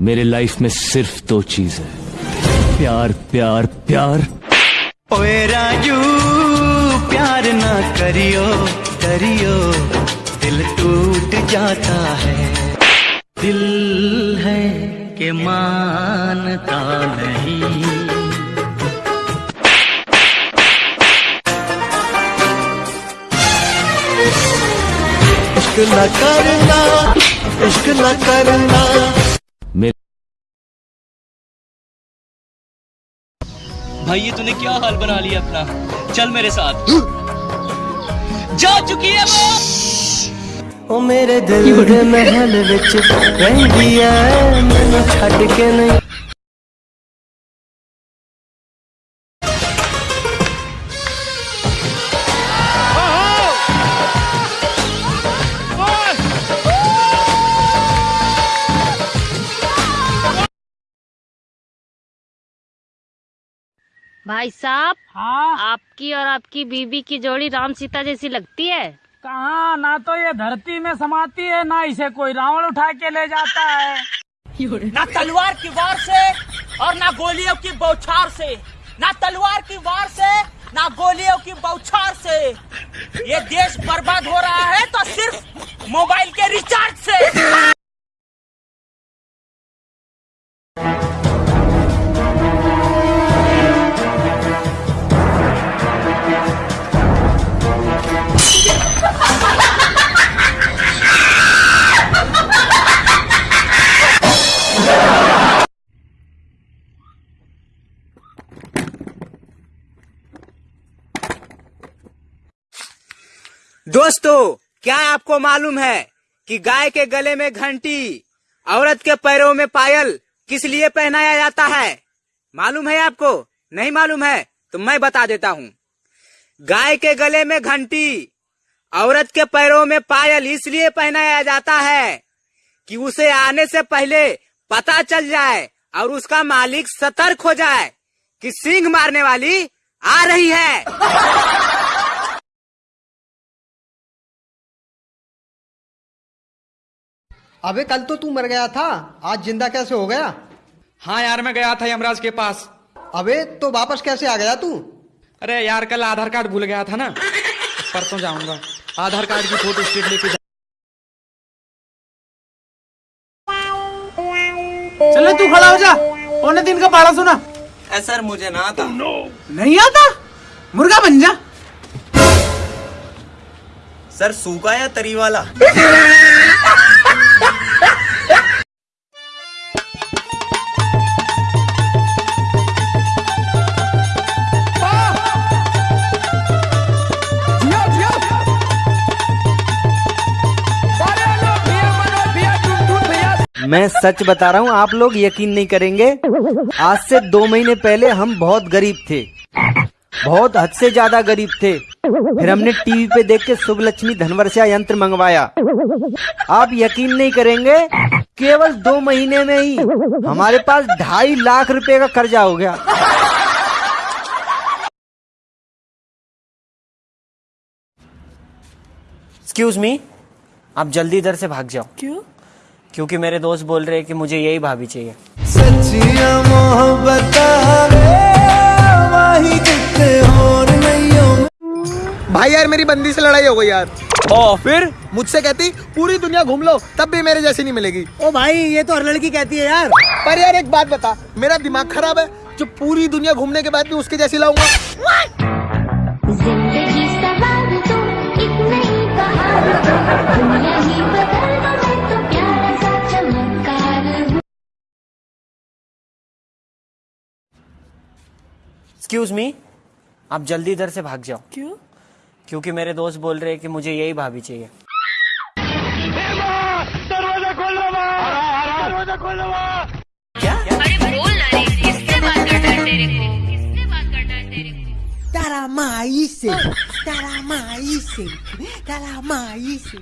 मेरे लाइफ में सिर्फ़ दो चीज़ है। प्यार प्यार प्यार। ओए राजू, प्यार ना करियो करियो। दिल टूट जाता है। दिल है के मानता नहीं। इश्क न करना, इश्क न करना। भाई ये तूने क्या हाल बना लिया अपना? चल मेरे साथ। जा चुकी है वो। ओ मेरे दिल के महल विच रहंदी है मैनू छड़ के नहीं। भाई साहब हाँ। आपकी और आपकी बीबी की जोड़ी राम सीता जैसी लगती है? कहा? ना तो ये धरती में समाती है ना इसे कोई रावण उठा के ले जाता है। ना तलवार की वार से और ना गोलियों की बौछार से। ना तलवार की वार से ना गोलियों की बौछार से। ये देश बर्बाद हो रहा है तो सिर्फ़ मोबाइल के रिचार्ज से। दोस्तों, क्या आपको मालूम है कि गाय के गले में घंटी, औरत के पैरों में पायल किस लिए पहनाया जाता है? मालूम है आपको? नहीं मालूम है तो मैं बता देता हूँ। गाय के गले में घंटी, औरत के पैरों में पायल इसलिए पहनाया जाता है कि उसे आने से पहले पता चल जाए और उसका मालिक सतर्क हो जाए कि सिंह मारने वाली आ रही है। अबे कल तो तू मर गया था। आज ज़िंदा कैसे हो गया? हाँ यार मैं गया था यमराज के पास। अबे तो वापस कैसे आ गया तू? अरे यार कल आधार कार्ड भूल गया था ना। परसों जाऊँगा। आधार कार्ड की फ़ोटो स्टेट लेके जा... चले तू खड़ा हो जा। पौने दिन का पारा सुना। सर मुझे ना आता। नहीं आता? मुर्गा बन जा। सर सूखा या तरी वाला? मैं सच बता रहा हूँ आप लोग यकीन नहीं करेंगे। आज से दो महीने पहले हम बहुत गरीब थे। बहुत हद से ज़्यादा गरीब थे। फिर हमने टीवी पे देख के शुभ लक्ष्मी धनवर्षा यंत्र मंगवाया। आप यकीन नहीं करेंगे केवल दो महीने में ही हमारे पास ढाई लाख रुपए का कर्जा हो गया। एक्सक्यूज मी आप जल्दी इधर से भाग जाओ। क्यों? क्योंकि मेरे दोस्त बोल रहे हैं कि मुझे यही भाभी चाहिए। सच्चिया मोहब्बत हो भाई यार मेरी बंदी से लड़ाई हो गई यार। ओ फिर? मुझसे कहती पूरी दुनिया घूम लो तब भी मेरे जैसी नहीं मिलेगी। ओ भाई ये तो हर लड़की कहती है यार। पर यार एक बात बता मेरा दिमाग खराब है जो पूरी दुनिया घूमने के बाद भी उसके जैसी लाऊँगा। एक्सक्यूज मी आप जल्दी इधर से भाग जाओ। क्यों? क्योंकि मेरे दोस्त बोल रहे हैं कि मुझे यही भाभी चाहिए। अरे बोल ना रे किससे बात करना है तेरे को किससे बात करना है तेरे को तारा माई से तारा माई से तारा माई से।